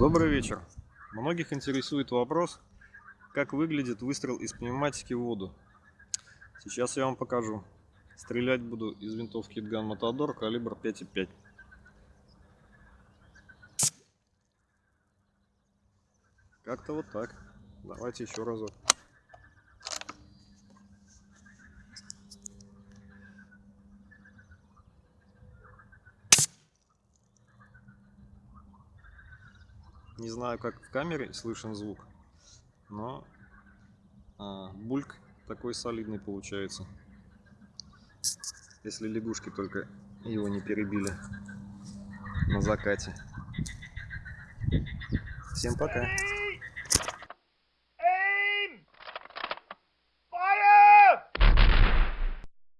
Добрый вечер. Многих интересует вопрос, как выглядит выстрел из пневматики в воду. Сейчас я вам покажу. Стрелять буду из винтовки Gun Matador калибр 5,5. Как-то вот так. Давайте еще разок. Не знаю, как в камере слышен звук, но а, бульк такой солидный получается. Если лягушки только его не перебили на закате. Всем пока.